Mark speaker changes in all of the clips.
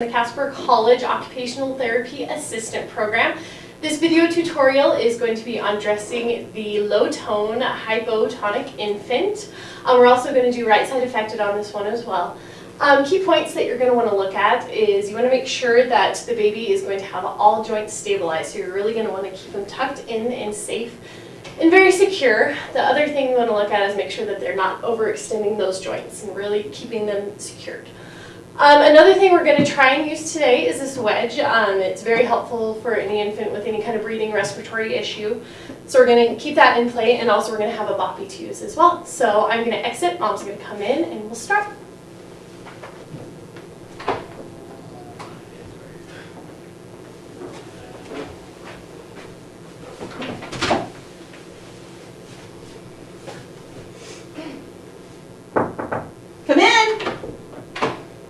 Speaker 1: the Casper College Occupational Therapy Assistant Program. This video tutorial is going to be on dressing the low-tone hypotonic infant. Um, we're also going to do right side affected on this one as well. Um, key points that you're going to want to look at is you want to make sure that the baby is going to have all joints stabilized. So you're really going to want to keep them tucked in and safe and very secure. The other thing you want to look at is make sure that they're not overextending those joints and really keeping them secured. Um, another thing we're going to try and use today is this wedge. Um, it's very helpful for any infant with any kind of breathing respiratory issue. So we're going to keep that in play and also we're going to have a boppy to use as well. So I'm going to exit, mom's going to come in and we'll start.
Speaker 2: Come in.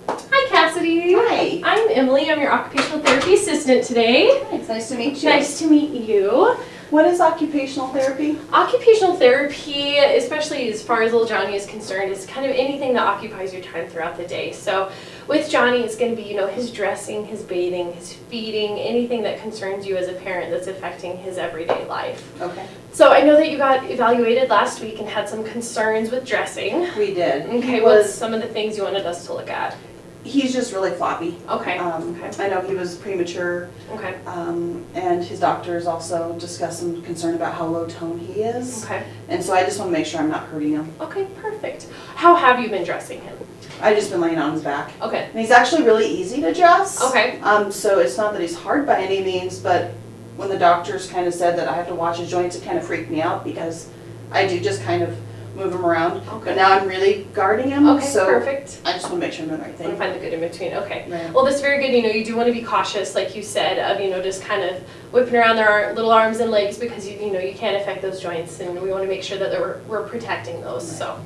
Speaker 1: Hi Cassidy.
Speaker 2: Hi.
Speaker 1: I'm Emily. I'm your occupational therapy assistant today.
Speaker 2: It's nice to meet you.
Speaker 1: Nice to meet you.
Speaker 2: What is occupational therapy?
Speaker 1: Occupational therapy, especially as far as little Johnny is concerned, is kind of anything that occupies your time throughout the day. So with Johnny, it's going to be, you know, his dressing, his bathing, his feeding, anything that concerns you as a parent that's affecting his everyday life.
Speaker 2: Okay.
Speaker 1: So I know that you got evaluated last week and had some concerns with dressing.
Speaker 2: We did.
Speaker 1: Okay,
Speaker 2: was,
Speaker 1: some of the things you wanted us to look at?
Speaker 2: He's just really floppy.
Speaker 1: Okay,
Speaker 2: Um,
Speaker 1: okay,
Speaker 2: I know he was premature,
Speaker 1: okay,
Speaker 2: um, and his doctors also discussed some concern about how low tone he is.
Speaker 1: okay,
Speaker 2: And so I just want to make sure I'm not hurting him.
Speaker 1: okay, perfect. How have you been dressing him?
Speaker 2: I've just been laying on his back.
Speaker 1: Okay,
Speaker 2: And he's actually really easy to dress.
Speaker 1: okay,
Speaker 2: Um, so it's not that he's hard by any means, but when the doctors kind of said that I have to watch his joints, it kind of freaked me out because I do just kind of move him around.
Speaker 1: Okay.
Speaker 2: But now I'm really guarding him,
Speaker 1: okay,
Speaker 2: so
Speaker 1: perfect.
Speaker 2: I just want to make sure I'm doing the right
Speaker 1: to
Speaker 2: thing.
Speaker 1: find the good in between, okay.
Speaker 2: Right.
Speaker 1: Well, that's very good, you know, you do want to be cautious, like you said, of, you know, just kind of whipping around their little arms and legs because you, you know, you can't affect those joints and we want to make sure that we're, we're protecting those, so.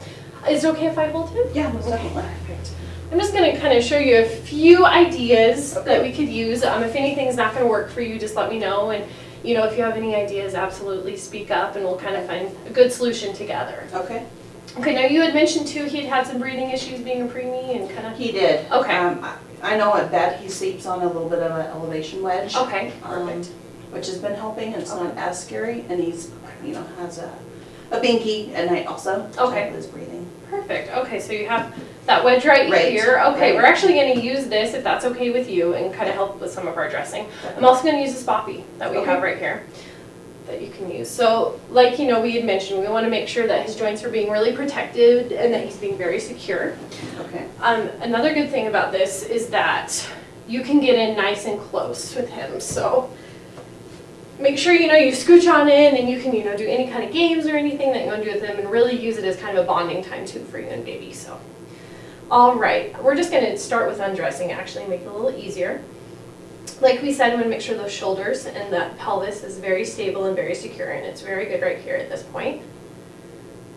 Speaker 1: Is it okay if I hold him?
Speaker 2: Yeah, most
Speaker 1: Okay,
Speaker 2: definitely.
Speaker 1: perfect. I'm just gonna kind of show you a few ideas
Speaker 2: Okay.
Speaker 1: that we could use. Um, if anything's not gonna work for you, just let me know. And, you know, if you have any ideas, absolutely speak up and we'll kind of find a good solution together.
Speaker 2: Okay.
Speaker 1: Okay, now you had mentioned too, he had some breathing issues being a preemie and kind of,
Speaker 2: He did.
Speaker 1: Okay.
Speaker 2: Um, I- I know at bed he sleeps on a little bit of an elevation wedge.
Speaker 1: okay,
Speaker 2: um,
Speaker 1: perfect.
Speaker 2: Which has been helping, and it's not as scary, and he's, you know, has a, a binky at night also.
Speaker 1: Okay.
Speaker 2: His breathing.
Speaker 1: Perfect, okay, so you have that wedge right,
Speaker 2: Right,
Speaker 1: here. Okay,
Speaker 2: right.
Speaker 1: we're actually gonna use this, if that's okay with you, and kind of help with some of our dressing. I'm also gonna use this boppy that we
Speaker 2: Okay.
Speaker 1: have right here that you can use. So, like, you know, we had mentioned, we wanna make sure that his joints are being really protected and that he's being very secure.
Speaker 2: Okay.
Speaker 1: Um, another good thing about this is that you can get in nice and close with him, so make sure, you know, you scooch on in and you can, you know, do any kind of games or anything that you wanna do with them and really use it as kind of a bonding time too for you and baby, so. All right, we're just gonna start with undressing, actually, make it a little easier. Like we said, we wanna make sure those shoulders and that pelvis is very stable and very secure, and it's very good right here at this point.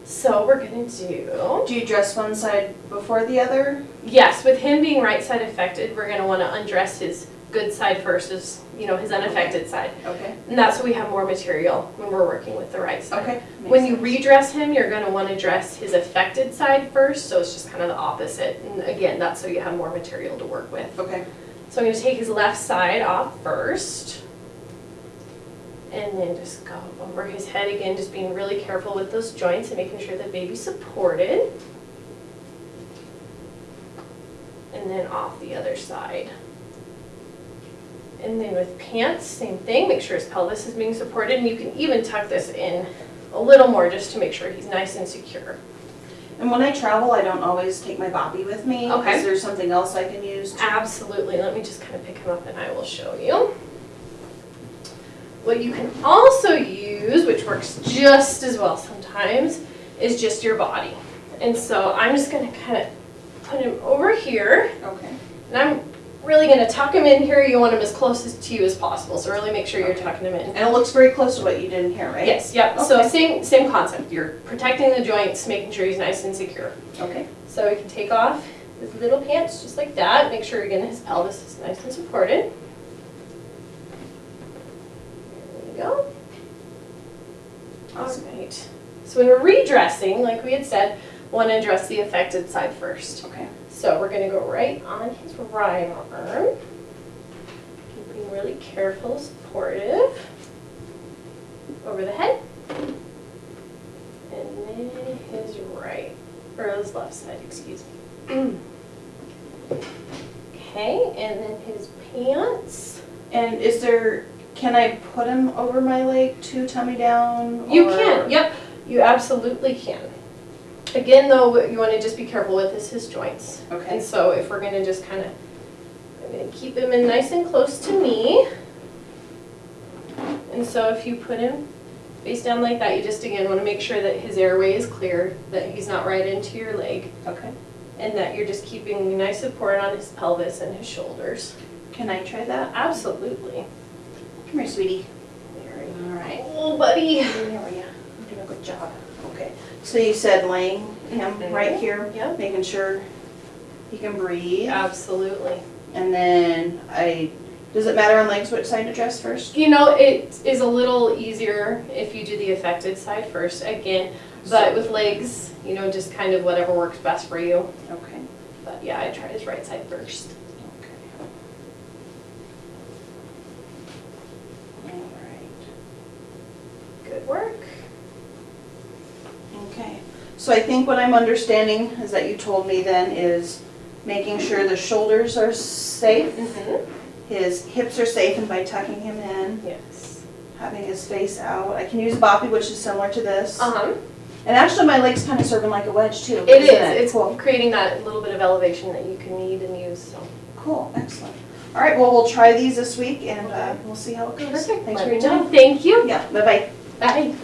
Speaker 1: So we're gonna do.
Speaker 2: Do you dress one side before the other?
Speaker 1: Yes, with him being right side affected, we're gonna wanna undress his good side first, his, you know, his unaffected side.
Speaker 2: Okay.
Speaker 1: And that's why we have more material when we're working with the right side.
Speaker 2: Okay.
Speaker 1: When
Speaker 2: makes
Speaker 1: you redress him, you're gonna wanna dress his affected side first, so it's just kind of the opposite. And again, that's so you have more material to work with.
Speaker 2: Okay.
Speaker 1: So I'm gonna take his left side off first. And then just go over his head again, just being really careful with those joints and making sure the baby's supported. And then off the other side. And then with pants, same thing, make sure his pelvis is being supported, and you can even tuck this in a little more just to make sure he's nice and secure.
Speaker 2: And when I travel, I don't always take my boppy with me.
Speaker 1: Okay.
Speaker 2: Is there something else I can use? to-
Speaker 1: Absolutely, let me just kind of pick him up and I will show you. What you can also use, which works just as well sometimes, is just your body. And so I'm just gonna kind of put him over here,
Speaker 2: Okay.
Speaker 1: and I'm really gonna tuck them in here. You want them as close as to you as possible, so really make sure you're tucking them in.
Speaker 2: And it looks very close to what you did in here, right?
Speaker 1: Yes, yep, so same, same concept. You're protecting the joints, making sure he's nice and secure.
Speaker 2: Okay.
Speaker 1: So we can take off his little pants just like that, make sure again his pelvis is nice and supported. There we go.
Speaker 2: Awesome.
Speaker 1: Alright, so when we're redressing, like we had said, want to address the affected side first.
Speaker 2: Okay.
Speaker 1: So we're gonna go right on his right arm. Being really careful, supportive. Over the head. And then his right, or his left side, excuse me. Okay, and then his pants.
Speaker 2: And is there, can I put him over my leg to tummy down?
Speaker 1: You
Speaker 2: or-
Speaker 1: can, yep, you absolutely can. Again, though, what you wanna just be careful with is his joints.
Speaker 2: Okay.
Speaker 1: And so if we're gonna just kinda, I'm gonna keep him in nice and close to me. And so if you put him face down like that, you just again wanna make sure that his airway is clear, that he's not right into your leg,
Speaker 2: okay.
Speaker 1: and that you're just keeping nice support on his pelvis and his shoulders.
Speaker 2: Can I try that?
Speaker 1: Absolutely.
Speaker 2: Come here, sweetie. All right.
Speaker 1: Oh, buddy.
Speaker 2: There we are. You're doing a good job. So you said laying him mhm. right here,
Speaker 1: Yep.
Speaker 2: making sure he can breathe.
Speaker 1: Absolutely.
Speaker 2: And then I, does it matter on legs which side to dress first?
Speaker 1: You know, it is a little easier if you do the affected side first, again, but with legs, you know, just kind of whatever works best for you.
Speaker 2: Okay.
Speaker 1: But yeah, I tried his right side first.
Speaker 2: Okay. All right.
Speaker 1: Good work.
Speaker 2: Okay. So I think what I'm understanding is that you told me then is making sure the shoulders are safe,
Speaker 1: Mm-hmm.
Speaker 2: his hips are safe, and by tucking him in,
Speaker 1: Yes.
Speaker 2: having his face out. I can use a boppy, which is similar to this.
Speaker 1: Uh-huh.
Speaker 2: And actually, my leg's kind of serving like a wedge too.
Speaker 1: It is,
Speaker 2: isn't
Speaker 1: it's
Speaker 2: cool.
Speaker 1: creating that little bit of elevation that you can need and use, so.
Speaker 2: Cool, excellent. All right, well, we'll try these this week and uh, we'll see how it goes.
Speaker 1: Perfect.
Speaker 2: Thanks
Speaker 1: Let
Speaker 2: for your time.
Speaker 1: Thank you.
Speaker 2: Yeah, bye-bye.
Speaker 1: Bye.